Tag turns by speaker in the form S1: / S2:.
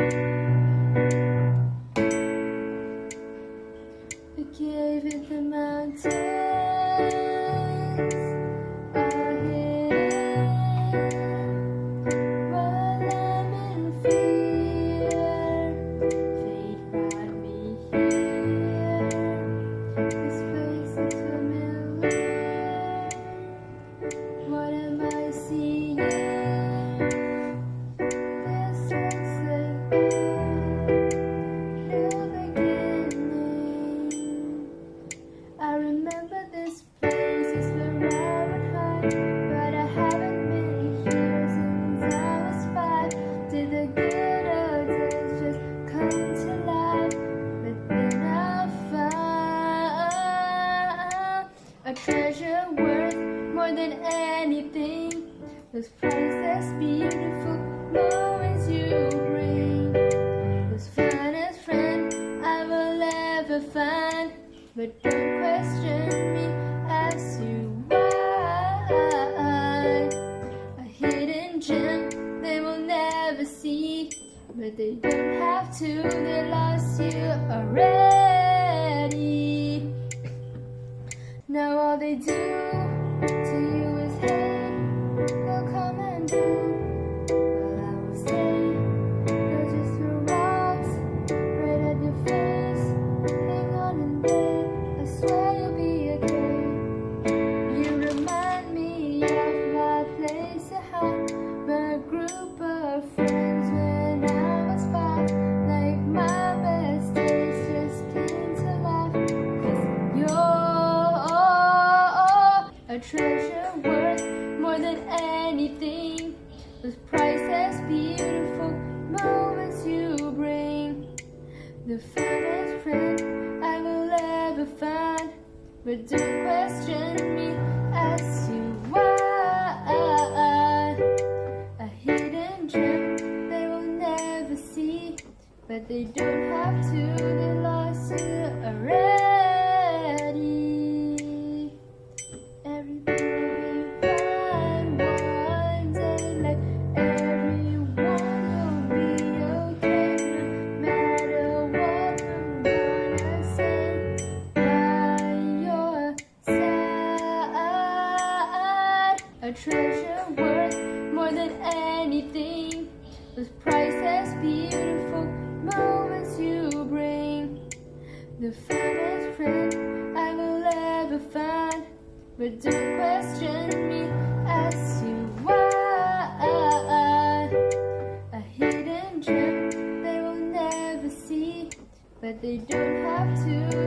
S1: I gave it the mountain. treasure worth more than anything. Those priceless, beautiful moments you bring. Those finest friend I will ever find. But don't question me, ask you why. A hidden gem they will never see. But they don't have to, they lost you already. They do to you is hate. They'll come and do. While I will stay. They'll just throw rocks right at your face. Hang on and wait. I swear you'll be okay. More than anything. Those priceless, beautiful moments you bring. The finest friend I will ever find. But don't question me as you why. A hidden gem they will never see. But they don't have to, they lost you already. Treasure worth more than anything. Those priceless, beautiful moments you bring. The finest friend I will ever find. But don't question me as you why. A hidden gem they will never see. But they don't have to,